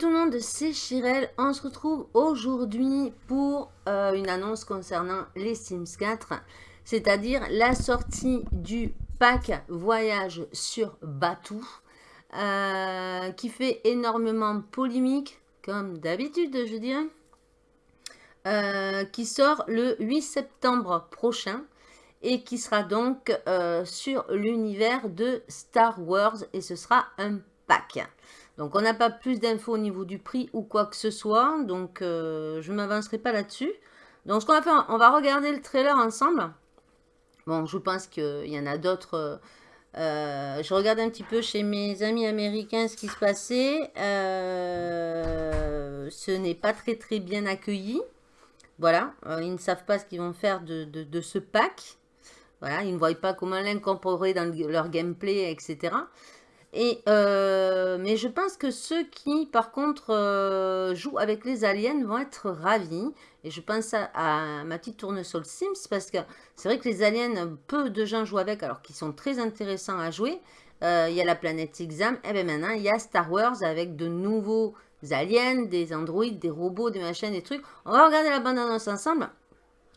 tout le monde, c'est Chirel. On se retrouve aujourd'hui pour euh, une annonce concernant les Sims 4, c'est-à-dire la sortie du pack voyage sur Batou, euh, qui fait énormément polémique, comme d'habitude, je dirais, euh, qui sort le 8 septembre prochain et qui sera donc sur l'univers de Star Wars et ce sera un pack. Donc, on n'a pas plus d'infos au niveau du prix ou quoi que ce soit. Donc, euh, je ne m'avancerai pas là-dessus. Donc, ce qu'on va faire, on va regarder le trailer ensemble. Bon, je pense qu'il y en a d'autres. Euh, je regarde un petit peu chez mes amis américains ce qui se passait. Euh, ce n'est pas très très bien accueilli. Voilà, ils ne savent pas ce qu'ils vont faire de, ce pack. Voilà, ils ne voient pas comment l'incorporer dans leur gameplay, etc. Euh, mais je pense que ceux qui, par contre, euh, jouent avec les aliens vont être ravis. Et je pense à, ma petite tournesol Sims, parce que c'est vrai que les aliens, peu de gens jouent avec, alors qu'ils sont très intéressants à jouer. Euh, il y a la planète Exam, et bien maintenant, il y a Star Wars avec de nouveaux aliens, des androïdes, des robots, des machines, des trucs. On va regarder la bande-annonce ensemble.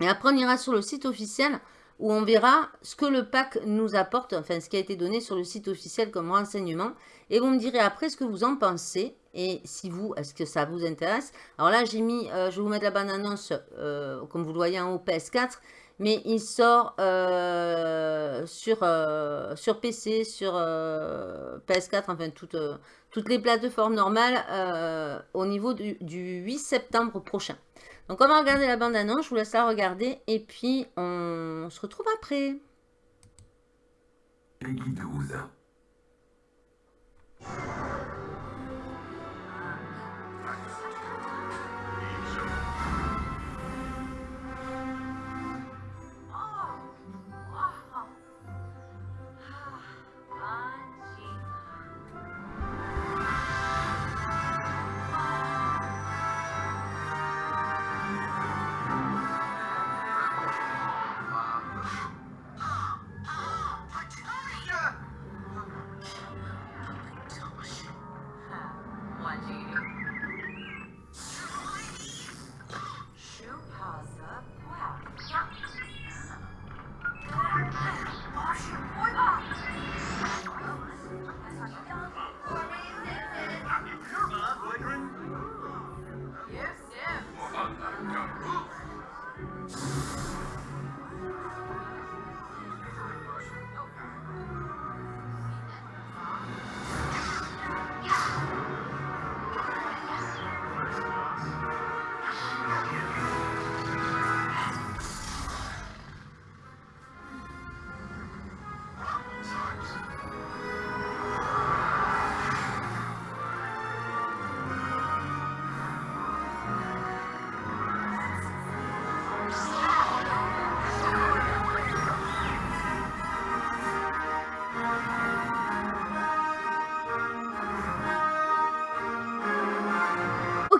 Et après, on ira sur le site officiel où on verra ce que le pack nous apporte, enfin ce qui a été donné sur le site officiel comme renseignement. Et vous me direz après ce que vous en pensez et si vous, est-ce que ça vous intéresse? Alors là, j'ai mis, euh, je vais vous mettre la bande-annonce, euh, comme vous le voyez en haut, PS4. Mais il sort euh, sur, sur PC, sur PS4, enfin toutes, toutes les plateformes normales au niveau du 8 septembre prochain. Donc on va regarder la bande-annonce, je vous laisse la regarder et puis on se retrouve après. Peggy 12.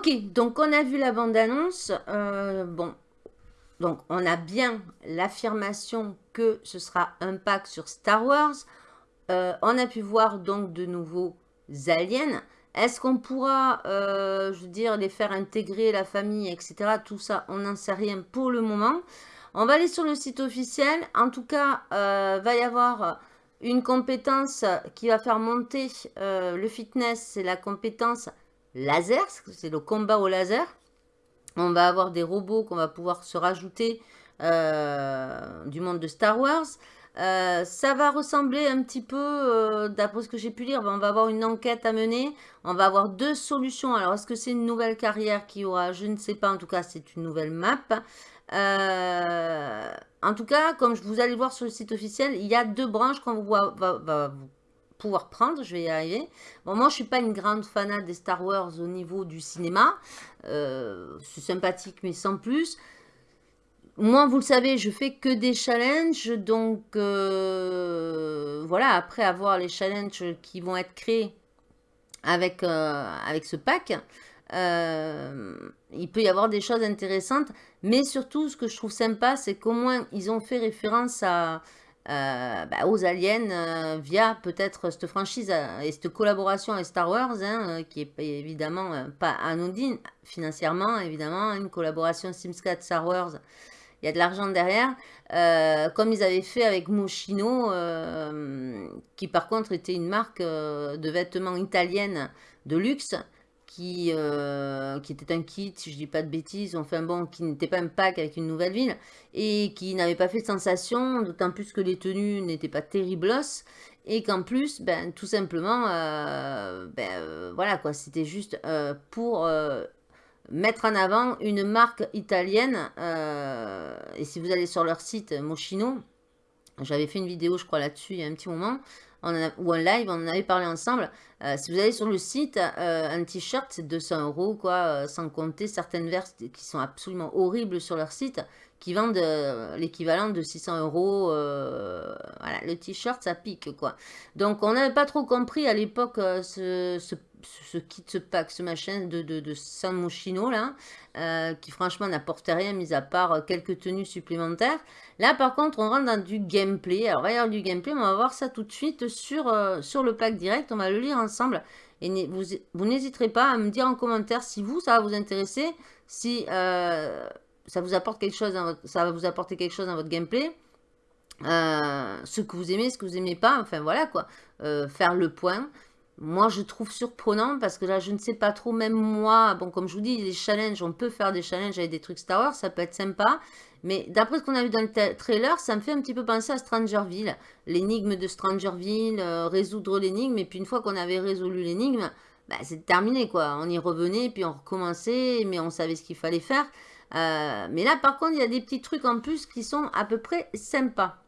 Ok, donc on a vu la bande-annonce. Euh, bon, donc on a bien l'affirmation que ce sera un pack sur Star Wars. Euh, on a pu voir donc de nouveaux aliens. Est-ce qu'on pourra, euh, je veux dire, les faire intégrer la famille, etc. Tout ça, on n'en sait rien pour le moment. On va aller sur le site officiel. En tout cas, il va y avoir une compétence qui va faire monter le fitness. C'est la compétence laser, c'est le combat au laser. On va avoir des robots qu'on va pouvoir se rajouter euh, du monde de Star Wars. Euh, ça va ressembler un petit peu, euh, d'après ce que j'ai pu lire, ben, on va avoir une enquête à mener. On va avoir deux solutions. Alors, est-ce que c'est une nouvelle carrière qui aura Je ne sais pas. En tout cas, c'est une nouvelle map. en tout cas, comme vous allez voir sur le site officiel, il y a deux branches qu'on va, va, va, pouvoir prendre, je vais y arriver. Bon, moi, je suis pas une grande fanade des Star Wars au niveau du cinéma. Euh, c'est sympathique, mais sans plus. Moi, vous le savez, je fais que des challenges. Donc, euh, voilà, après avoir les challenges qui vont être créés avec, euh, avec ce pack, il peut y avoir des choses intéressantes. Mais surtout, ce que je trouve sympa, c'est qu'au moins, ils ont fait référence à euh, bah, aux aliens euh, via peut-être cette franchise euh, et cette collaboration avec Star Wars, hein, qui est évidemment pas anodine financièrement, évidemment, une collaboration Sims 4 Star Wars, il y a de l'argent derrière, comme ils avaient fait avec Moschino, qui par contre était une marque de vêtements italienne de luxe, qui, euh, qui était un kit, si je dis pas de bêtises, enfin bon, qui n'était pas un pack avec une nouvelle ville, et qui n'avait pas fait sensation, d'autant plus que les tenues n'étaient pas terribles, et qu'en plus, ben, tout simplement, euh, ben, euh, voilà quoi, c'était juste pour mettre en avant une marque italienne, et si vous allez sur leur site Moschino, j'avais fait une vidéo, je crois, là-dessus il y a un petit moment, ou en live, on en avait parlé ensemble. Euh, si vous allez sur le site, euh, un t-shirt, c'est 200 euros, quoi, euh, sans compter certaines verses qui sont absolument horribles sur leur site, qui vendent l'équivalent de 600 euros. voilà, le t-shirt, ça pique, quoi. Donc, on n'avait pas trop compris à l'époque ce, ce ce kit, ce pack, ce machin de, de, de San Moschino, là, euh, qui franchement n'apportait rien, mis à part euh, quelques tenues supplémentaires. Là, par contre, on rentre dans du gameplay. Alors, avoir du gameplay, on va voir ça tout de suite sur, euh, sur le pack direct. On va le lire ensemble. Et vous, vous n'hésiterez pas à me dire en commentaire si vous, ça va vous intéresser, si ça vous apporte quelque chose, dans votre, ça va vous apporter quelque chose dans votre gameplay. ce que vous aimez, ce que vous aimez pas, enfin voilà quoi, faire le point. Moi, je trouve surprenant parce que là, je ne sais pas trop, même moi, bon, comme je vous dis, les challenges, on peut faire des challenges avec des trucs Star Wars, ça peut être sympa. Mais d'après ce qu'on a vu dans le trailer, ça me fait un petit peu penser à Strangerville. L'énigme de Strangerville, euh, résoudre l'énigme, et puis une fois qu'on avait résolu l'énigme, bah, c'est terminé, quoi. On y revenait, puis on recommençait, mais on savait ce qu'il fallait faire. Euh, mais là, par contre, il y a des petits trucs en plus qui sont à peu près sympas.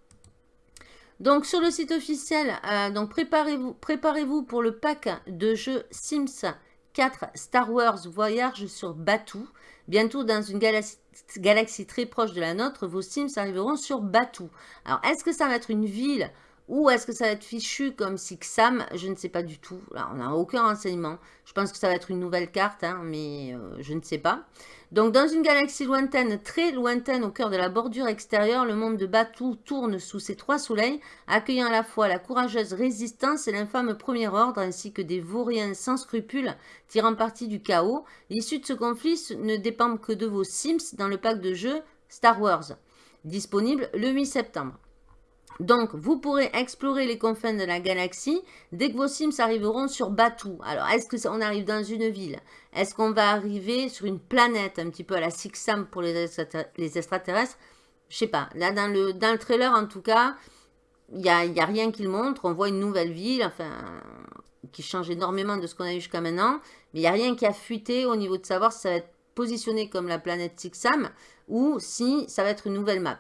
Donc sur le site officiel, euh, préparez-vous préparez pour le pack de jeux Sims 4 Star Wars Voyage sur Batuu. Bientôt dans une galaxie, galaxie, très proche de la nôtre, vos Sims arriveront sur Batuu. Alors est-ce que ça va être une ville ou est-ce que ça va être fichu comme Sixam? Je ne sais pas du tout. Là, on n'a aucun renseignement. Je pense que ça va être une nouvelle carte, hein, mais euh, je ne sais pas. Donc, dans une galaxie lointaine, très lointaine, au cœur de la bordure extérieure, le monde de Batou tourne sous ses trois soleils, accueillant à la fois la courageuse résistance et l'infâme premier ordre, ainsi que des vauriens sans scrupules tirant parti du chaos. L'issue de ce conflit ne dépend que de vos Sims dans le pack de jeu Star Wars, disponible le 8 septembre. Donc, vous pourrez explorer les confins de la galaxie dès que vos Sims arriveront sur Batuu. Alors, est-ce qu'on arrive dans une ville? Est-ce qu'on va arriver sur une planète, un petit peu à la Sixam pour les, extraterrestres? Je sais pas. Là, dans le, dans le trailer, en tout cas, il n'y a, rien qui le montre. On voit une nouvelle ville, enfin, qui change énormément de ce qu'on a eu jusqu'à maintenant. Mais il n'y a rien qui a fuité au niveau de savoir si ça va être positionné comme la planète Sixam ou si ça va être une nouvelle map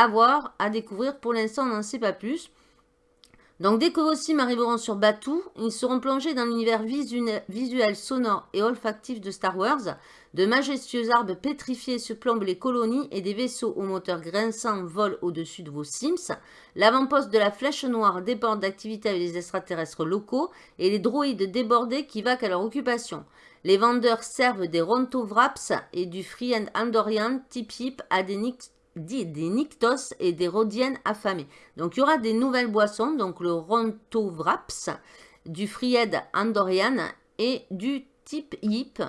à voir, à découvrir. Pour l'instant, on n'en sait pas plus. Donc, dès que vos sims arriveront sur Batuu, ils seront plongés dans l'univers visuel, sonore et olfactif de Star Wars. De majestueux arbres pétrifiés surplombent les colonies et des vaisseaux aux moteurs grinçants volent au-dessus de vos Sims. L'avant-poste de la Flèche Noire déborde d'activités avec les extraterrestres locaux et les droïdes débordés qui vaquent à leur occupation. Les vendeurs servent des Ronto Wraps et du Free and Andorian Tip Hip à des des Nyctos et des Rhodiennes affamées. Donc, il y aura des nouvelles boissons, donc le Rontovraps, du Fried Andorian et du Tip Yip.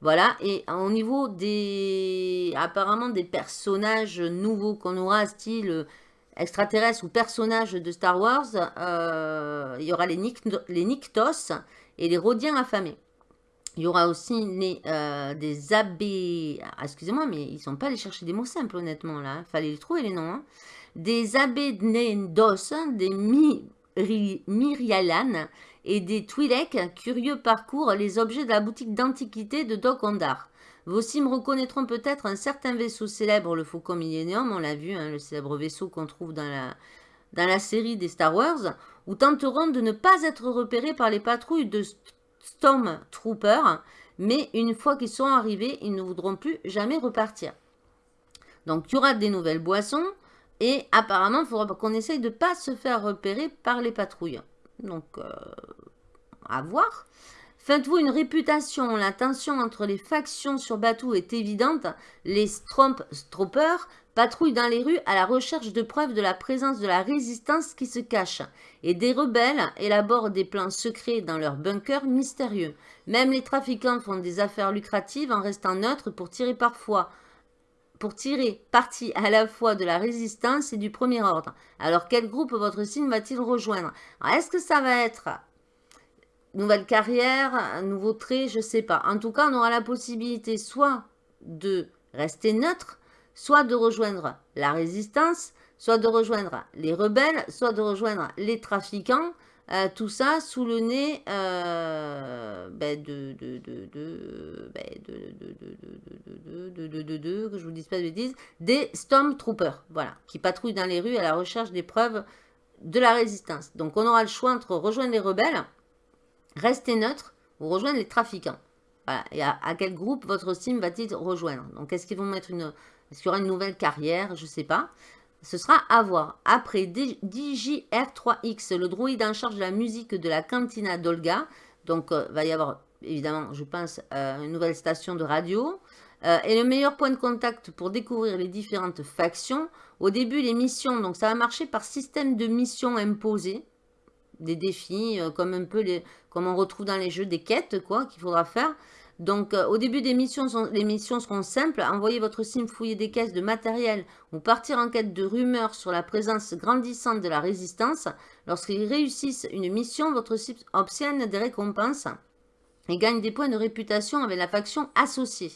Voilà, et au niveau des, apparemment, des personnages nouveaux qu'on aura, style extraterrestre ou personnages de Star Wars, euh, il y aura les, les Nyctos et les Rhodiens affamés. Il y aura aussi euh, des abbés. Ah, excusez-moi, mais ils ne sont pas allés chercher des mots simples, honnêtement, là. Hein. fallait les trouver, les noms. Hein. Des abbés Nendos, des Myrialan et des Twi'lek, curieux parcourent les objets de la boutique d'antiquité de Doc Ondar. Vos sims reconnaîtront peut-être un certain vaisseau célèbre, le Faucon Millennium, on l'a vu, hein, le célèbre vaisseau qu'on trouve dans la, dans la série des Star Wars, ou tenteront de ne pas être repérés par les patrouilles de Stormtroopers, mais une fois qu'ils sont arrivés, ils ne voudront plus jamais repartir. Donc, il y aura des nouvelles boissons, et apparemment, il faudra qu'on essaye de ne pas se faire repérer par les patrouilles. Donc, euh, à voir. Faites-vous une réputation, la tension entre les factions sur Batou est évidente. Les Stormtroopers patrouillent dans les rues à la recherche de preuves de la présence de la résistance qui se cache. Et des rebelles élaborent des plans secrets dans leurs bunkers mystérieux. Même les trafiquants font des affaires lucratives en restant neutres pour tirer parfois pour tirer parti à la fois de la résistance et du premier ordre. Alors quel groupe votre signe va-t-il rejoindre? Est-ce que ça va être nouvelle carrière, nouveau trait, je ne sais pas. En tout cas, on aura la possibilité soit de rester neutre, soit de rejoindre la résistance, soit de rejoindre les rebelles, soit de rejoindre les trafiquants, tout ça sous le nez de, que je vous dise pas de bêtises, des Stormtroopers, voilà, qui patrouillent dans les rues à la recherche des preuves de la résistance. Donc on aura le choix entre rejoindre les rebelles, rester neutre ou rejoindre les trafiquants. Voilà. Et à, quel groupe votre sim va-t-il rejoindre Donc, est-ce qu'ils vont mettre une... Est-ce qu'il y aura une nouvelle carrière Je ne sais pas. Ce sera à voir. Après, DJR3X, le droïde en charge de la musique de la cantina d'Olga. Donc, euh, va y avoir, évidemment, je pense, euh, une nouvelle station de radio. Euh, et le meilleur point de contact pour découvrir les différentes factions. Au début, les missions, donc ça va marcher par système de missions imposées. Des défis, comme un peu les, comme on retrouve dans les jeux, des quêtes, quoi, qu'il faudra faire. Donc, euh, au début des missions, les missions seront simples. Envoyer votre sim fouiller des caisses de matériel ou partir en quête de rumeurs sur la présence grandissante de la résistance. Lorsqu'ils réussissent une mission, votre sim obtient des récompenses et gagne des points de réputation avec la faction associée.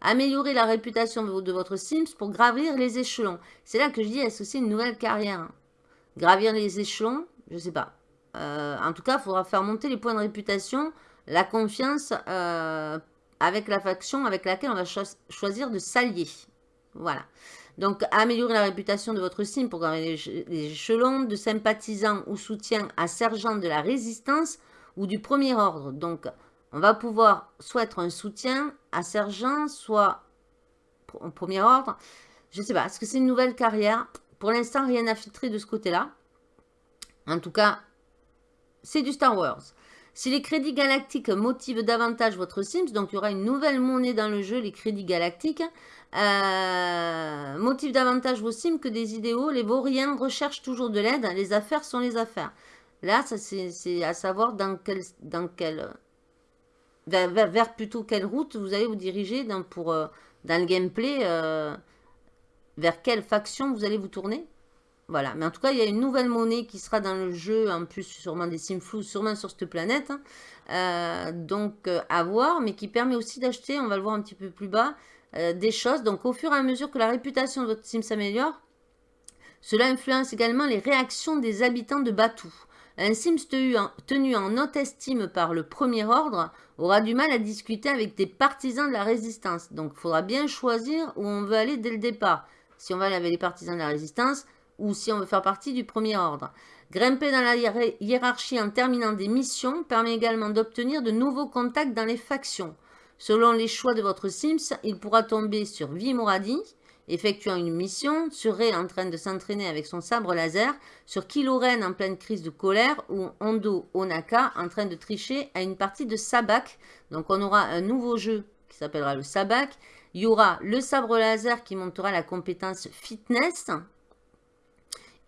Améliorer la réputation de votre Sims pour gravir les échelons. C'est là que je dis associer une nouvelle carrière? Gravir les échelons, je sais pas. Euh, en tout cas, il faudra faire monter les points de réputation la confiance euh, avec la faction avec laquelle on va choisir de s'allier. Voilà. Donc, améliorer la réputation de votre sim pour gagner les échelons de sympathisant ou soutien à sergent de la résistance ou du premier ordre. Donc, on va pouvoir soit être un soutien à sergent, soit au premier ordre. Je ne sais pas, est-ce que c'est une nouvelle carrière? Pour l'instant, rien n'a filtré de ce côté-là. En tout cas, c'est du Star Wars. Si les crédits galactiques motivent davantage votre Sims, donc il y aura une nouvelle monnaie dans le jeu, les crédits galactiques, euh, motivent davantage vos Sims que des idéaux. Les vauriens recherchent toujours de l'aide. Les affaires sont les affaires. Là, c'est à savoir dans quel, dans quel vers, plutôt quelle route vous allez vous diriger dans, euh, le gameplay, euh, vers quelle faction vous allez vous tourner. Voilà, mais en tout cas, il y a une nouvelle monnaie qui sera dans le jeu, en plus sûrement des flous, sûrement sur cette planète. Hein. Euh, donc, euh, à voir, mais qui permet aussi d'acheter, on va le voir un petit peu plus bas, euh, des choses. Donc, au fur et à mesure que la réputation de votre sim s'améliore, cela influence également les réactions des habitants de Batou. Un Sims tenu en haute estime par le premier ordre aura du mal à discuter avec des partisans de la résistance. Donc, il faudra bien choisir où on veut aller dès le départ. Si on va aller avec les partisans de la résistance, ou si on veut faire partie du premier ordre. Grimper dans la hiérarchie en terminant des missions permet également d'obtenir de nouveaux contacts dans les factions. Selon les choix de votre Sims, il pourra tomber sur Vimoradi, effectuant une mission, sur Ray en train de s'entraîner avec son sabre laser, sur Kiloren en pleine crise de colère ou Hondo Onaka en train de tricher à une partie de Sabak. Donc on aura un nouveau jeu qui s'appellera le Sabak. Il y aura le sabre laser qui montera la compétence fitness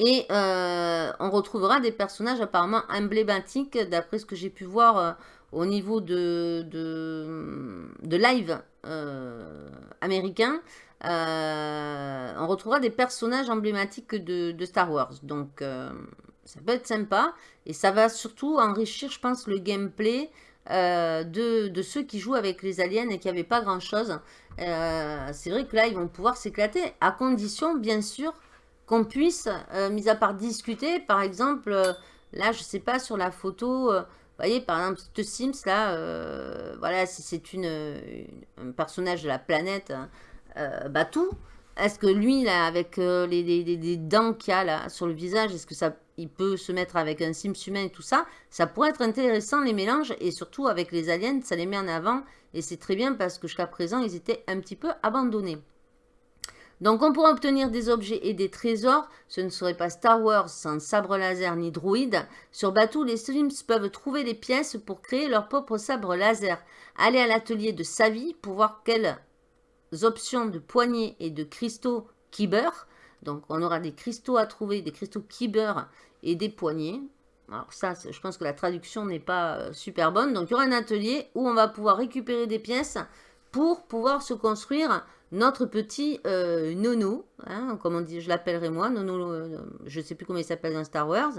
et euh, on retrouvera des personnages apparemment emblématiques, d'après ce que j'ai pu voir euh, au niveau de, de, live euh, américain. on retrouvera des personnages emblématiques de, Star Wars. Donc, ça peut être sympa. Et ça va surtout enrichir, je pense, le gameplay de, de, ceux qui jouent avec les aliens et qui n'avaient pas grand-chose. C'est vrai que là, ils vont pouvoir s'éclater, à condition, bien sûr, qu'on puisse, euh, mis à part discuter, par exemple, euh, là, je sais pas, sur la photo, euh, vous voyez, par exemple, ce Sims, là, voilà, si c'est une, un personnage de la planète Batou, est-ce que lui, là, avec les, dents qu'il a là, sur le visage, est-ce que ça, il peut se mettre avec un Sims humain et tout ça? Ça pourrait être intéressant, les mélanges, et surtout avec les aliens, ça les met en avant, et c'est très bien parce que jusqu'à présent, ils étaient un petit peu abandonnés. Donc on pourra obtenir des objets et des trésors. Ce ne serait pas Star Wars sans sabre laser ni droïde. Sur Batuu, les Sims peuvent trouver des pièces pour créer leur propre sabre laser. Allez à l'atelier de Savi pour voir quelles options de poignées et de cristaux Kyber. Donc on aura des cristaux à trouver, des cristaux Kyber et des poignées. Alors ça, je pense que la traduction n'est pas euh, super bonne. Donc il y aura un atelier où on va pouvoir récupérer des pièces pour pouvoir se construire notre petit euh, nono, hein, comme on dit, je l'appellerai moi, nono, euh, je ne sais plus comment il s'appelle dans Star Wars,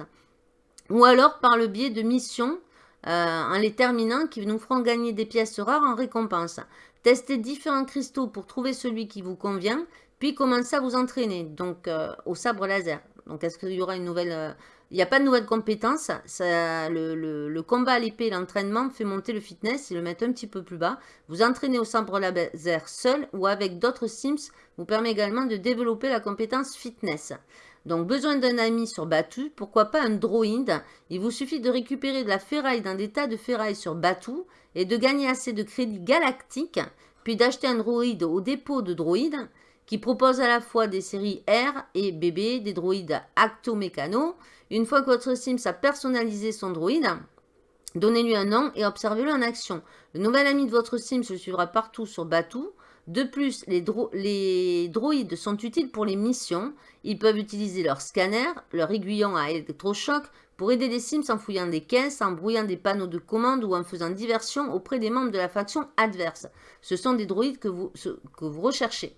ou alors par le biais de missions en les terminant qui nous feront gagner des pièces rares en récompense. Testez différents cristaux pour trouver celui qui vous convient, puis commencez à vous entraîner donc au sabre laser. Donc est-ce qu'il y aura une nouvelle il n'y a pas de nouvelles compétences. Le, combat à l'épée l'entraînement fait monter le fitness et le mettre un petit peu plus bas. Vous entraînez au sabre laser seul ou avec d'autres Sims vous permet également de développer la compétence fitness. Donc, besoin d'un ami sur Batu, pourquoi pas un droïde? Il vous suffit de récupérer de la ferraille dans des tas de ferraille sur Batu et de gagner assez de crédits galactiques, puis d'acheter un droïde au dépôt de droïdes qui propose à la fois des séries R et BB, des droïdes acto-mécano, une fois que votre Sims a personnalisé son droïde, donnez-lui un nom et observez-le en action. Le nouvel ami de votre Sims le suivra partout sur Batou. De plus, les, droïdes sont utiles pour les missions. Ils peuvent utiliser leur scanner, leur aiguillon à électrochoc pour aider les Sims en fouillant des caisses, en brouillant des panneaux de commande ou en faisant diversion auprès des membres de la faction adverse. Ce sont des droïdes que vous recherchez.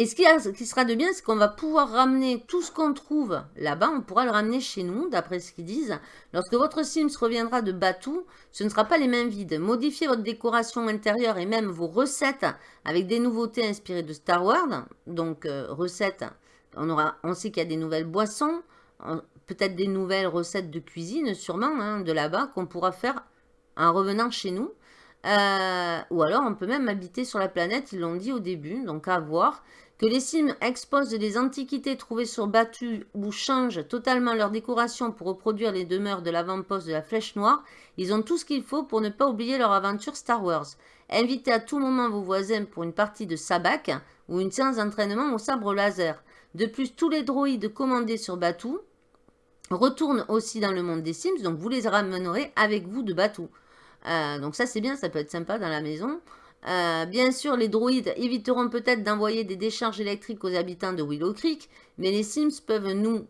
Et ce qui, sera de bien, c'est qu'on va pouvoir ramener tout ce qu'on trouve là-bas, on pourra le ramener chez nous, d'après ce qu'ils disent. Lorsque votre Sims reviendra de Batou, ce ne sera pas les mains vides. Modifiez votre décoration intérieure et même vos recettes avec des nouveautés inspirées de Star Wars. Donc, euh, recettes, on, aura, on sait qu'il y a des nouvelles boissons, peut-être des nouvelles recettes de cuisine, sûrement, hein, de là-bas, qu'on pourra faire en revenant chez nous. Euh, ou alors, on peut même habiter sur la planète, ils l'ont dit au début, donc à voir. Que les Sims exposent des antiquités trouvées sur Batu ou changent totalement leur décoration pour reproduire les demeures de l'avant-poste de la Flèche Noire, ils ont tout ce qu'il faut pour ne pas oublier leur aventure Star Wars. Invitez à tout moment vos voisins pour une partie de sabac ou une séance d'entraînement au sabre laser. De plus, tous les droïdes commandés sur Batu retournent aussi dans le monde des Sims, donc vous les ramènerez avec vous de Batu. Euh, donc ça c'est bien, ça peut être sympa dans la maison. Euh, bien sûr, les droïdes éviteront peut-être d'envoyer des décharges électriques aux habitants de Willow Creek, mais les Sims peuvent nous,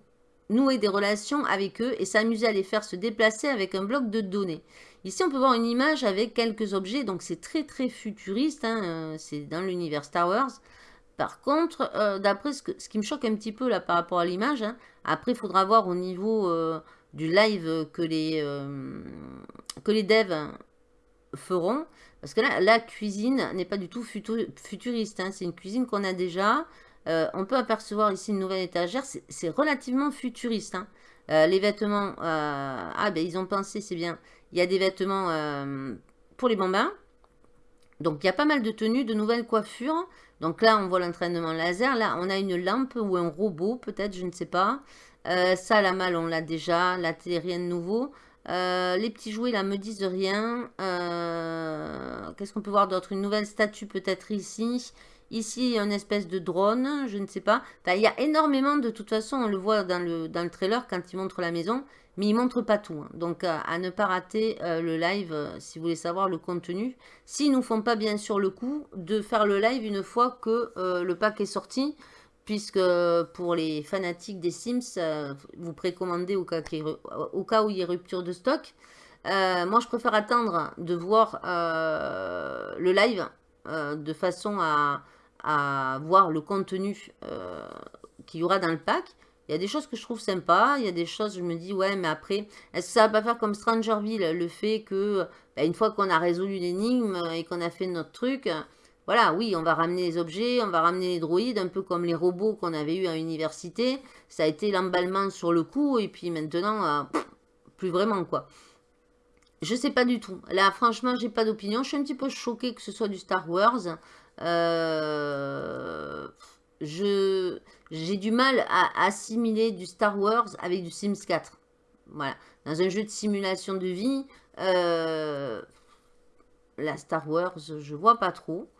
nouer des relations avec eux et s'amuser à les faire se déplacer avec un bloc de données. Ici, on peut voir une image avec quelques objets, donc c'est très très futuriste, hein, euh, c'est dans l'univers Star Wars. Par contre, d'après ce, qui me choque un petit peu là par rapport à l'image, hein, après il faudra voir au niveau du live que les, que les devs feront, parce que là, la cuisine n'est pas du tout futuriste. Hein. C'est une cuisine qu'on a déjà. Euh, on peut apercevoir ici une nouvelle étagère. C'est relativement futuriste. Hein. Euh, les vêtements... Euh, ah, ben ils ont pensé, c'est bien. Il y a des vêtements pour les bambins. Donc, il y a pas mal de tenues, de nouvelles coiffures. Donc là, on voit l'entraînement laser. Là, on a une lampe ou un robot, peut-être, je ne sais pas. Ça, la malle, on l'a déjà. La télé, rien de nouveau. Euh, les petits jouets là me disent rien. Euh, qu'est-ce qu'on peut voir d'autre? Une nouvelle statue peut-être ici. Ici, une espèce de drone, je ne sais pas. il y a énormément, de toute façon, on le voit dans le, dans le trailer quand il montre la maison, mais il montre pas tout. Hein. Donc, à, ne pas rater euh, le live si vous voulez savoir le contenu. S'ils nous font pas bien sûr le coup de faire le live une fois que le pack est sorti puisque pour les fanatiques des Sims, euh, vous précommandez au cas, au cas, où il y a rupture de stock. Euh, moi, je préfère attendre de voir euh, le live de façon à, voir le contenu qu'il y aura dans le pack. Il y a des choses que je trouve sympas, il y a des choses, je me dis, ouais, mais après, est-ce que ça va pas faire comme Strangerville, le fait que, bah, une fois qu'on a résolu l'énigme et qu'on a fait notre truc, voilà, oui, on va ramener les objets, on va ramener les droïdes, un peu comme les robots qu'on avait eu à l'université. Ça a été l'emballement sur le coup, et puis maintenant, euh, plus vraiment, quoi. Je sais pas du tout. Là, franchement, j'ai pas d'opinion. Je suis un petit peu choquée que ce soit du Star Wars. Euh, j'ai du mal à assimiler du Star Wars avec du Sims 4. Voilà. Dans un jeu de simulation de vie, euh, la Star Wars, je vois pas trop.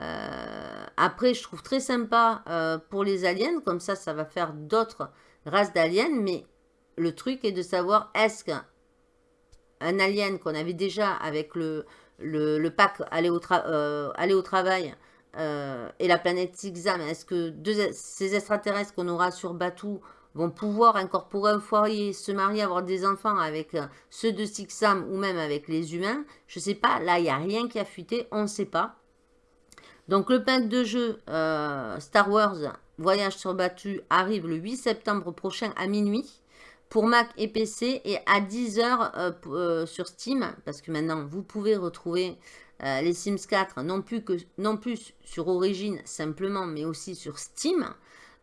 Euh, après, je trouve très sympa euh, pour les aliens, comme ça, ça va faire d'autres races d'aliens, mais le truc est de savoir est-ce qu'un alien qu'on avait déjà avec le, le, pack aller au, euh, au travail et la planète Sixam, est-ce que ces extraterrestres qu'on aura sur Batou vont pouvoir incorporer un foyer, se marier, avoir des enfants avec ceux de Sixam ou même avec les humains? Je ne sais pas, là il n'y a rien qui a fuité, on ne sait pas. Donc le pack de jeu Star Wars Voyage sur Batu arrive le 8 septembre prochain à minuit pour Mac et PC et à 10h euh, euh, sur Steam, parce que maintenant vous pouvez retrouver euh, les Sims 4 non plus, non plus sur Origin simplement, mais aussi sur Steam,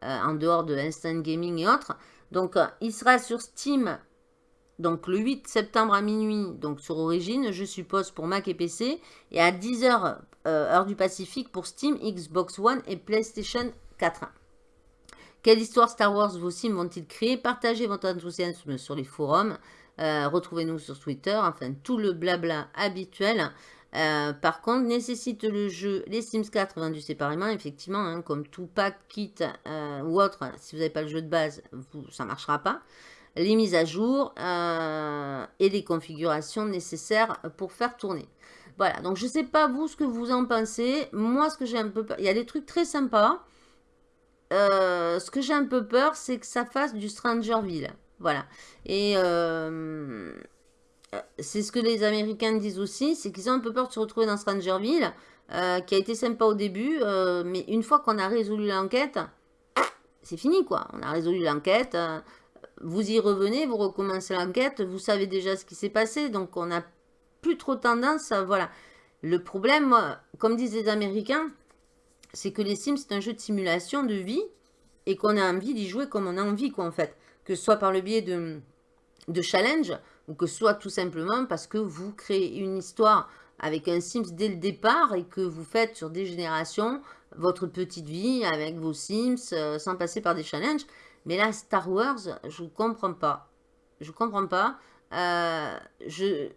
en dehors de Instant Gaming et autres. Donc il sera sur Steam donc le 8 septembre à minuit, donc sur Origin, je suppose pour Mac et PC, et à 10h heure du Pacifique pour Steam, Xbox One et PlayStation 4. Quelle histoire Star Wars vos sims vont-ils créer? Partagez votre enthousiasme sur les forums. Euh, retrouvez-nous sur Twitter. Enfin, tout le blabla habituel. Euh, par contre, nécessite le jeu les Sims 4 vendus séparément, effectivement, hein, comme tout pack, kit euh, ou autre, si vous n'avez pas le jeu de base, ça ne marchera pas. Les mises à jour et les configurations nécessaires pour faire tourner. Voilà, donc je ne sais pas vous ce que vous en pensez. Moi, ce que j'ai un peu peur, il y a des trucs très sympas. Euh, ce que j'ai un peu peur, c'est que ça fasse du Strangerville. Voilà. Et euh, c'est ce que les Américains disent aussi, c'est qu'ils ont un peu peur de se retrouver dans Strangerville, euh, qui a été sympa au début, mais une fois qu'on a résolu l'enquête, c'est fini quoi. On a résolu l'enquête, vous y revenez, vous recommencez l'enquête, vous savez déjà ce qui s'est passé, donc on n'a trop tendance à... Voilà. Le problème, comme disent les Américains, c'est que les Sims, c'est un jeu de simulation de vie et qu'on a envie d'y jouer comme on a envie, quoi, en fait. Que soit par le biais de, de challenge ou que soit tout simplement parce que vous créez une histoire avec un Sims dès le départ et que vous faites sur des générations votre petite vie avec vos Sims euh, sans passer par des challenges. Mais là, Star Wars, je ne comprends pas. Je comprends pas. Euh, je,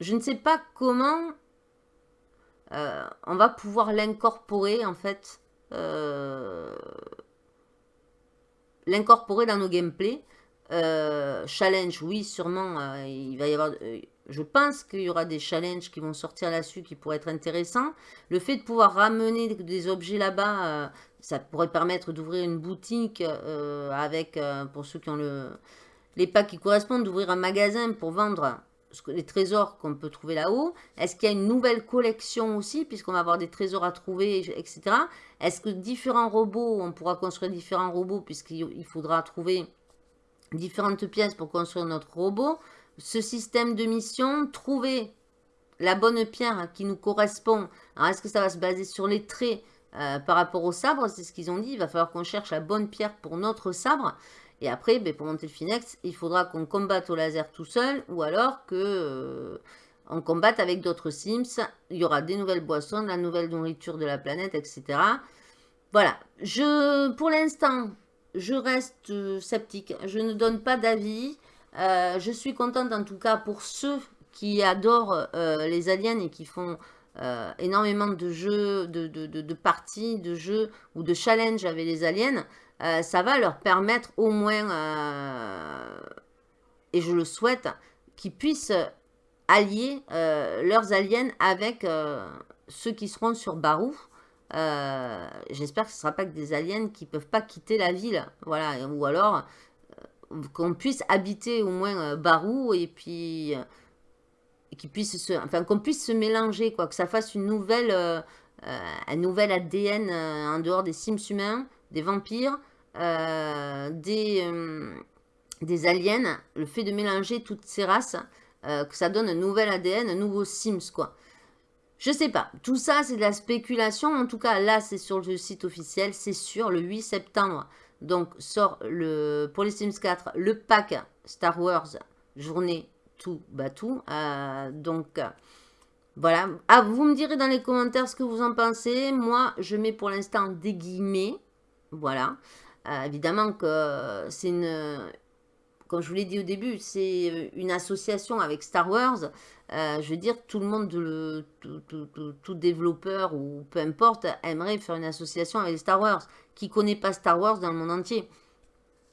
je ne sais pas comment euh, on va pouvoir l'incorporer en fait, euh, l'incorporer dans nos gameplays. Euh, challenge, oui, sûrement, il va y avoir, je pense qu'il y aura des challenges qui vont sortir là-dessus qui pourraient être intéressants. Le fait de pouvoir ramener des objets là-bas, ça pourrait permettre d'ouvrir une boutique avec, pour ceux qui ont le, les packs qui correspondent, d'ouvrir un magasin pour vendre les trésors qu'on peut trouver là-haut Est-ce qu'il y a une nouvelle collection aussi, puisqu'on va avoir des trésors à trouver, etc. Est-ce que différents robots, on pourra construire différents robots, puisqu'il faudra trouver différentes pièces pour construire notre robot Ce système de mission, trouver la bonne pierre qui nous correspond. Est-ce que ça va se baser sur les traits euh, par rapport au sabre? C'est ce qu'ils ont dit. Il va falloir qu'on cherche la bonne pierre pour notre sabre. Et après, ben, pour monter le Finex, il faudra qu'on combatte au laser tout seul ou alors que euh, on combatte avec d'autres Sims. Il y aura des nouvelles boissons, la nouvelle nourriture de la planète, etc. Voilà. Je, pour l'instant, je reste euh, sceptique. Je ne donne pas d'avis. Euh, je suis contente en tout cas pour ceux qui adorent les aliens et qui font énormément de jeux, de, parties, de jeux ou de challenges avec les aliens. Euh, ça va leur permettre au moins, euh, et je le souhaite, qu'ils puissent allier euh, leurs aliens avec ceux qui seront sur Barou. J'espère que ce ne sera pas que des aliens qui ne peuvent pas quitter la ville. Voilà, ou alors qu'on puisse habiter au moins Barou et puis qu'on puisse se mélanger, quoi, que ça fasse une nouvelle, un nouvel ADN en dehors des Sims humains, des vampires, des, euh, des aliens, le fait de mélanger toutes ces races, euh, que ça donne un nouvel ADN, un nouveau Sims, quoi. Je sais pas, tout ça c'est de la spéculation, en tout cas là c'est sur le site officiel, c'est sûr, le 8 septembre, donc sort le, pour les Sims 4 le pack Star Wars journée tout batou, donc voilà, ah, vous me direz dans les commentaires ce que vous en pensez, moi je mets pour l'instant des guillemets, voilà, euh, évidemment que c'est une, comme je vous l'ai dit au début, c'est une association avec Star Wars. Euh, je veux dire, tout le monde, tout, développeur ou peu importe, aimerait faire une association avec Star Wars. Qui connaît pas Star Wars dans le monde entier?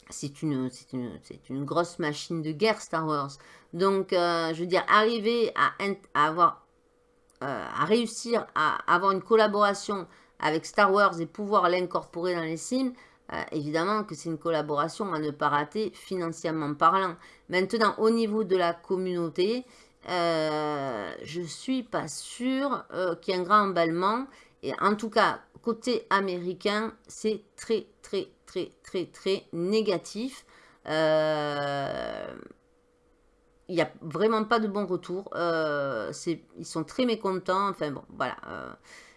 C'est une, une, une, grosse machine de guerre, Star Wars. Donc, euh, je veux dire, arriver à, à avoir à réussir à avoir une collaboration avec Star Wars et pouvoir l'incorporer dans les Sims, évidemment que c'est une collaboration à ne pas rater financièrement parlant. Maintenant, au niveau de la communauté, euh, je suis pas sûre qu'il y ait un grand emballement. Et en tout cas, côté américain, c'est très, très, très, très, très négatif. Euh, il n'y a vraiment pas de bon retour. Euh, ils sont très mécontents. Enfin bon, voilà.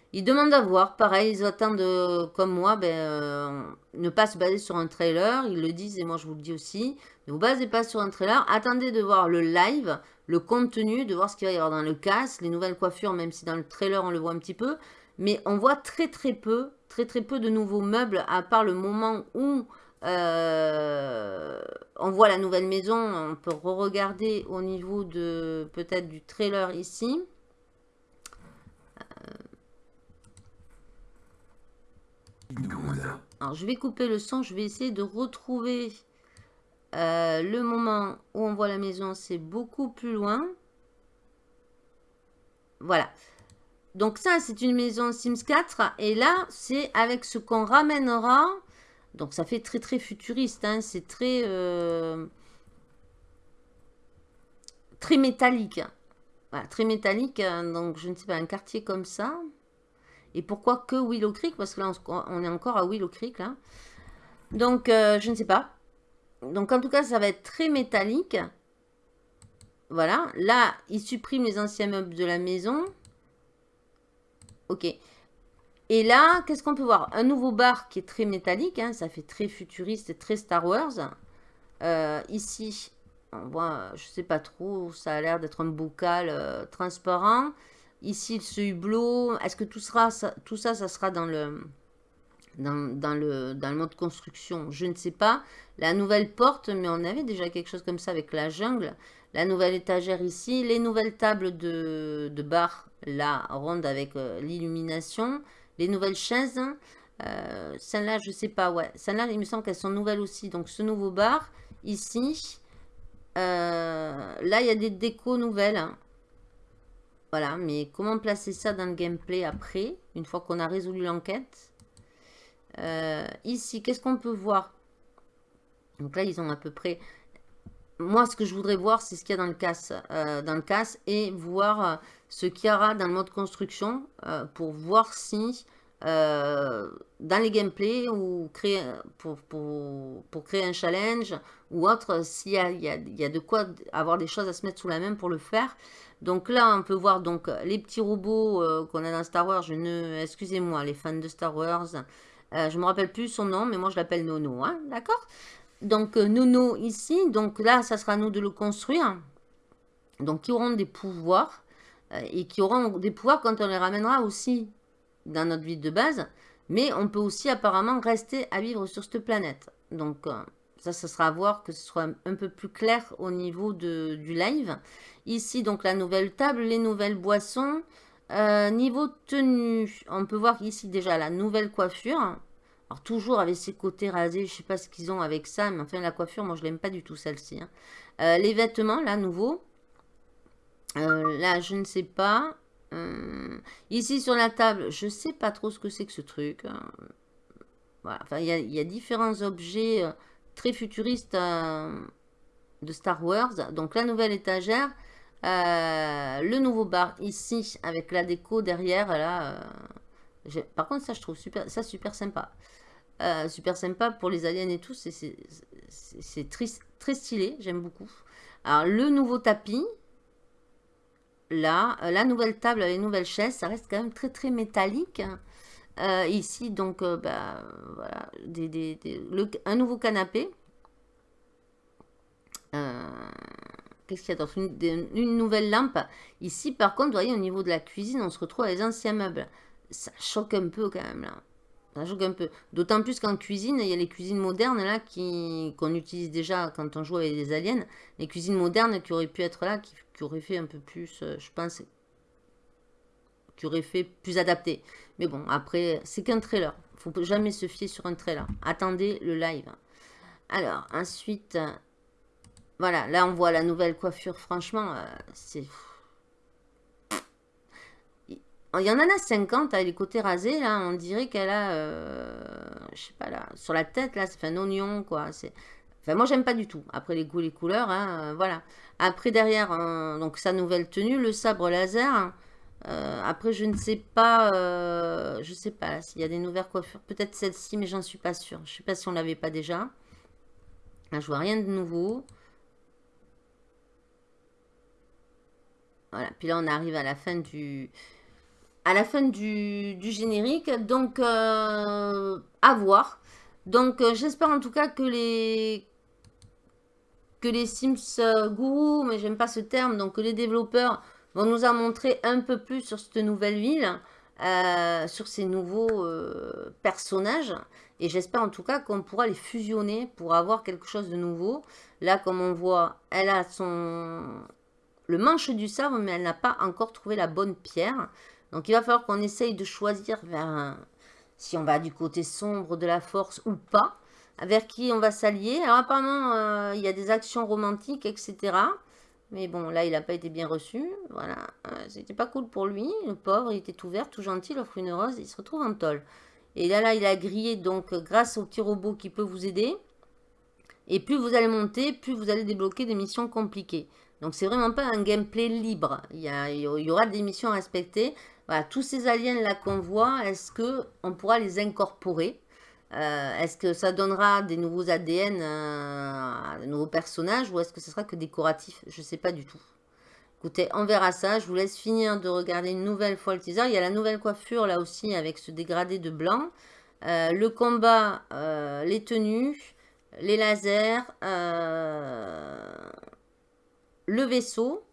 Euh, ils demandent à voir. Pareil, ils attendent, euh, comme moi, ben, ne pas se baser sur un trailer. Ils le disent et moi je vous le dis aussi. Ne vous basez pas sur un trailer. Attendez de voir le live, le contenu, de voir ce qu'il va y avoir dans le casque, les nouvelles coiffures, même si dans le trailer on le voit un petit peu. Mais on voit très très peu, très très peu de nouveaux meubles, à part le moment où euh, on voit la nouvelle maison. On peut re-regarder au niveau de peut-être du trailer ici. Alors je vais couper le son, je vais essayer de retrouver euh, le moment où on voit la maison, c'est beaucoup plus loin. Voilà. Donc ça, c'est une maison Sims 4. Et là, c'est avec ce qu'on ramènera. Donc ça fait très très futuriste. Hein. C'est très... Euh, très métallique. Voilà, très métallique. Hein. Donc je ne sais pas, un quartier comme ça. Et pourquoi que Willow Creek Parce que là, on est encore à Willow Creek. Là. Donc, euh, je ne sais pas. Donc, en tout cas, ça va être très métallique. Voilà. Là, il supprime les anciens meubles de la maison. Ok. Et là, qu'est-ce qu'on peut voir? Un nouveau bar qui est très métallique. Hein, ça fait très futuriste et très Star Wars. Euh, ici, on voit, je sais pas trop, ça a l'air d'être un bocal euh, transparent. Ici, ce hublot, est-ce que tout, sera, ça, tout ça, ça sera dans le, dans, le, dans le mode construction? Je ne sais pas. La nouvelle porte, mais on avait déjà quelque chose comme ça avec la jungle. La nouvelle étagère ici. Les nouvelles tables de, de bar, là, ronde avec euh, l'illumination. Les nouvelles chaises. Euh, Celle-là, je ne sais pas, ouais. Celle-là, il me semble qu'elles sont nouvelles aussi. Donc, ce nouveau bar, ici. Euh, là, il y a des décos nouvelles. Voilà, mais comment placer ça dans le gameplay après, une fois qu'on a résolu l'enquête euh, Ici, qu'est-ce qu'on peut voir? Donc là, ils ont à peu près... Moi, ce que je voudrais voir, c'est ce qu'il y a dans le casse, euh, dans le casse et voir euh, ce qu'il y aura dans le mode construction pour voir si dans les gameplays ou créer, pour, pour, créer un challenge ou autre, s'il y, y, y a, de quoi avoir des choses à se mettre sous la main pour le faire. Donc là, on peut voir donc les petits robots euh, qu'on a dans Star Wars. Excusez-moi, les fans de Star Wars. Euh, je me rappelle plus son nom, mais moi je l'appelle Nono, hein, d'accord? Donc euh, Nono ici, donc là, ça sera à nous de le construire. Donc qui auront des pouvoirs et qui auront des pouvoirs quand on les ramènera aussi dans notre vie de base. Mais on peut aussi apparemment rester à vivre sur cette planète. Donc ça, ça sera à voir que ce soit un peu plus clair au niveau de, du live. Ici, donc, la nouvelle table, les nouvelles boissons. Euh, niveau tenue, on peut voir ici déjà la nouvelle coiffure. Alors, toujours avec ses côtés rasés, je ne sais pas ce qu'ils ont avec ça, mais enfin, la coiffure, moi, je l'aime pas du tout, celle-ci. Hein. Euh, les vêtements, là, nouveau. Euh, là, je ne sais pas. ici, sur la table, je ne sais pas trop ce que c'est que ce truc. Hein. Voilà, enfin, il y, a différents objets très futuriste euh, de Star Wars. Donc la nouvelle étagère, euh, le nouveau bar ici avec la déco derrière. Là, euh, par contre ça je trouve super, ça super sympa. super sympa pour les aliens et tout. C'est très, très stylé, j'aime beaucoup. Alors le nouveau tapis. Là, la nouvelle table, les nouvelles chaises, ça reste quand même très très métallique. Euh, ici, donc, euh, bah, voilà, un nouveau canapé. Euh, qu'est-ce qu'il y a d'autre une, nouvelle lampe? Ici, par contre, vous voyez, au niveau de la cuisine, on se retrouve avec les anciens meubles. Ça choque un peu quand même, là. Ça choque un peu. D'autant plus qu'en cuisine, il y a les cuisines modernes, là, qu'on utilise déjà quand on joue avec des aliens. Les cuisines modernes qui auraient pu être là, qui, qui auraient fait un peu plus, je pense, qui aurait fait plus adapté. Mais bon, après, c'est qu'un trailer. faut jamais se fier sur un trailer. Attendez le live. Alors, ensuite, voilà, là on voit la nouvelle coiffure. Franchement, euh, c'est... il y en a 50, avec les côtés rasés, là, on dirait qu'elle a, euh, je sais pas, là, sur la tête, là, c'est un oignon, quoi. C'est, enfin, moi, j'aime pas du tout. Après, les goûts, les couleurs, hein, voilà. Après, derrière, donc, sa nouvelle tenue, le sabre laser. Euh, après, je ne sais pas, euh, je sais pas s'il y a des nouvelles coiffures. Peut-être celle-ci, mais j'en suis pas sûre. Je sais pas si on l'avait pas déjà. Là, je vois rien de nouveau. Voilà, puis là, on arrive à la fin du, à la fin du, générique. Donc, euh, à voir. Donc, euh, j'espère en tout cas que les que les Sims Guru, mais j'aime pas ce terme, donc que les développeurs vont nous en montrer un peu plus sur cette nouvelle ville, sur ces nouveaux personnages. Et j'espère en tout cas qu'on pourra les fusionner pour avoir quelque chose de nouveau. Là, comme on voit, elle a son le manche du sabre, mais elle n'a pas encore trouvé la bonne pierre. Donc il va falloir qu'on essaye de choisir vers si on va du côté sombre de la force ou pas, vers qui on va s'allier. Alors apparemment, euh, il y a des actions romantiques, etc. Mais bon, là, il n'a pas été bien reçu. Voilà, euh, c'était pas cool pour lui. Le pauvre, il était tout vert, tout gentil, il offre une rose, il se retrouve en tôle. Et là, là, il a grillé, donc, grâce au petit robot qui peut vous aider. Et plus vous allez monter, plus vous allez débloquer des missions compliquées. Donc, c'est vraiment pas un gameplay libre. Il y, il y aura des missions à respecter. Voilà, tous ces aliens-là qu'on voit, est-ce qu'on pourra les incorporer? Euh, Est-ce que ça donnera des nouveaux ADN, euh, de nouveaux personnages, ou est-ce que ce sera que décoratif? Je ne sais pas du tout. Écoutez, on verra ça. Je vous laisse finir de regarder une nouvelle fois le teaser. Il y a la nouvelle coiffure là aussi avec ce dégradé de blanc. Euh, le combat, les tenues, les lasers, le vaisseau.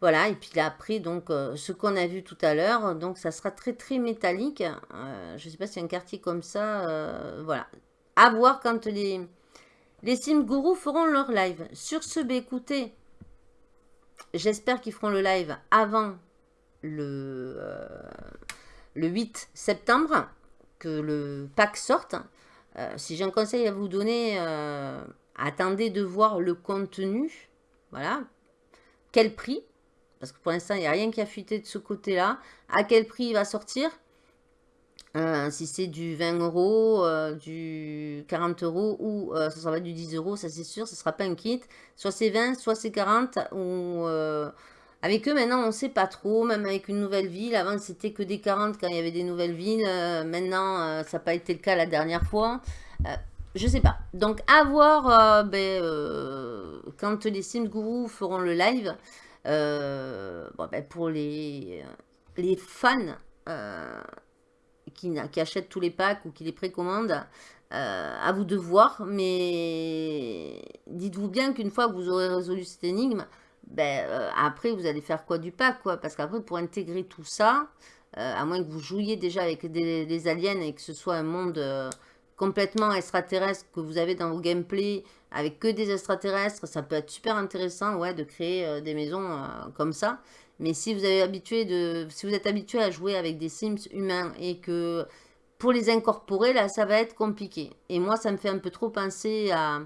Voilà, et puis après, donc, euh, ce qu'on a vu tout à l'heure, donc ça sera très très métallique. Euh, je ne sais pas si un quartier comme ça, euh, voilà. À voir quand les, les Sim feront leur live. Sur ce, bah, écoutez, j'espère qu'ils feront le live avant le, le 8 septembre, que le pack sorte. si j'ai un conseil à vous donner, attendez de voir le contenu. Voilà. Quel prix? Parce que pour l'instant, il n'y a rien qui a fuité de ce côté-là. À quel prix il va sortir? Euh, Si c'est du 20 euros, euh, du 40 euros ou euh, ça sera du 10 euros, ça c'est sûr, ce ne sera pas un kit. Soit c'est 20, soit c'est 40. Ou, avec eux, maintenant, on ne sait pas trop, même avec une nouvelle ville. Avant, c'était que des 40 quand il y avait des nouvelles villes. maintenant, ça n'a pas été le cas la dernière fois. je sais pas. Donc, à voir ben, quand les Sims Guru feront le live. Euh, bon, ben pour les, les fans euh, qui, qui, achètent tous les packs ou qui les précommandent, euh, à vous de voir. Mais dites-vous bien qu'une fois que vous aurez résolu cette énigme, ben, après vous allez faire quoi du pack quoi? Parce qu'après pour intégrer tout ça, à moins que vous jouiez déjà avec des, aliens et que ce soit un monde complètement extraterrestre que vous avez dans vos gameplays avec que des extraterrestres, ça peut être super intéressant ouais, de créer euh, des maisons euh, comme ça. Mais si vous, avez habitué de, si vous êtes habitué à jouer avec des Sims humains et que pour les incorporer, là, ça va être compliqué. Et moi, ça me fait un peu trop penser à,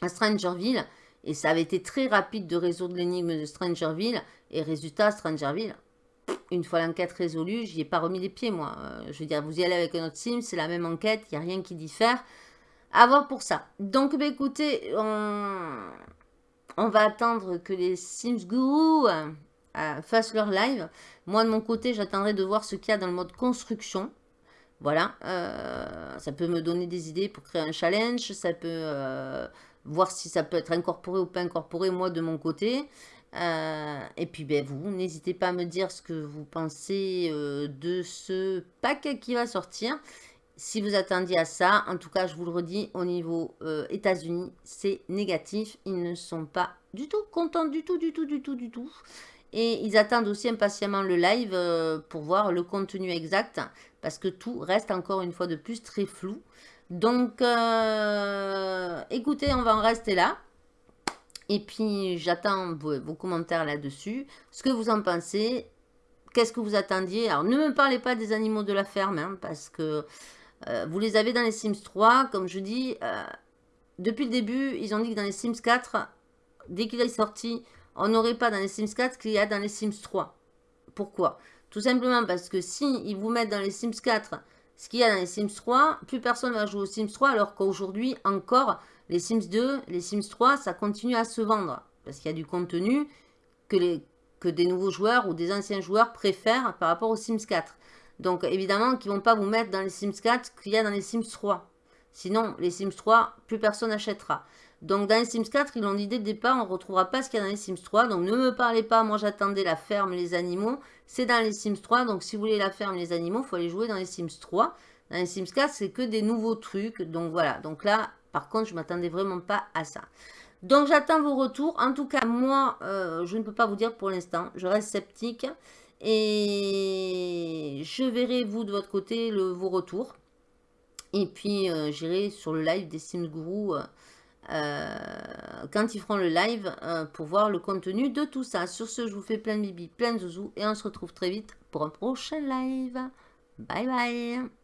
à Strangerville. Et ça avait été très rapide de résoudre l'énigme de Strangerville. Et résultat, Strangerville, une fois l'enquête résolue, j'y ai pas remis les pieds, moi. Euh, je veux dire, vous y allez avec un autre Sim, c'est la même enquête, il n'y a rien qui diffère. À voir pour ça. Donc, bah, écoutez, on... va attendre que les Sims Guru euh, fassent leur live. Moi, de mon côté, j'attendrai de voir ce qu'il y a dans le mode construction. Voilà, euh, ça peut me donner des idées pour créer un challenge. Ça peut euh, voir si ça peut être incorporé ou pas incorporé, moi, de mon côté. et puis, ben, vous, n'hésitez pas à me dire ce que vous pensez de ce pack qui va sortir si vous attendiez à ça, en tout cas, je vous le redis, au niveau euh, États-Unis, c'est négatif. Ils ne sont pas du tout contents, du tout, du tout, du tout, du tout. Et ils attendent aussi impatiemment le live euh, pour voir le contenu exact, parce que tout reste encore une fois de plus très flou. Donc, euh, écoutez, on va en rester là. Et puis, j'attends vos, commentaires là-dessus. Ce que vous en pensez. Qu'est-ce que vous attendiez? Alors, ne me parlez pas des animaux de la ferme, hein, parce que euh, vous les avez dans les Sims 3, comme je dis. Euh, depuis le début, ils ont dit que dans les Sims 4, dès qu'il est sorti, on n'aurait pas dans les Sims 4 ce qu'il y a dans les Sims 3. Pourquoi? Tout simplement parce que si ils vous mettent dans les Sims 4 ce qu'il y a dans les Sims 3, plus personne va jouer aux Sims 3, alors qu'aujourd'hui encore, les Sims 2, les Sims 3, ça continue à se vendre. Parce qu'il y a du contenu que des nouveaux joueurs ou des anciens joueurs préfèrent par rapport aux Sims 4. Donc évidemment qu'ils ne vont pas vous mettre dans les Sims 4 qu'il y a dans les Sims 3. Sinon, les Sims 3, plus personne n'achètera. Donc dans les Sims 4, ils l'ont dit dès départ, on ne retrouvera pas ce qu'il y a dans les Sims 3. Donc ne me parlez pas, moi j'attendais la ferme, les animaux. C'est dans les Sims 3, donc si vous voulez la ferme, les animaux, il faut aller jouer dans les Sims 3. Dans les Sims 4, c'est que des nouveaux trucs. Donc voilà, donc là, par contre, je ne m'attendais vraiment pas à ça. Donc j'attends vos retours. En tout cas, moi, euh, je ne peux pas vous dire pour l'instant. Je reste sceptique. Et je verrai, vous, de votre côté, le, vos retours. Et puis, euh, j'irai sur le live des Sims Guru euh, quand ils feront le live euh, pour voir le contenu de tout ça. Sur ce, je vous fais plein de bibi, plein de zouzous et on se retrouve très vite pour un prochain live. Bye bye